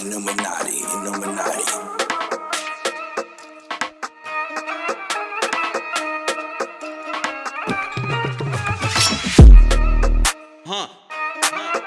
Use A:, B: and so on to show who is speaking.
A: Illuminati, Illuminati.
B: Huh. huh.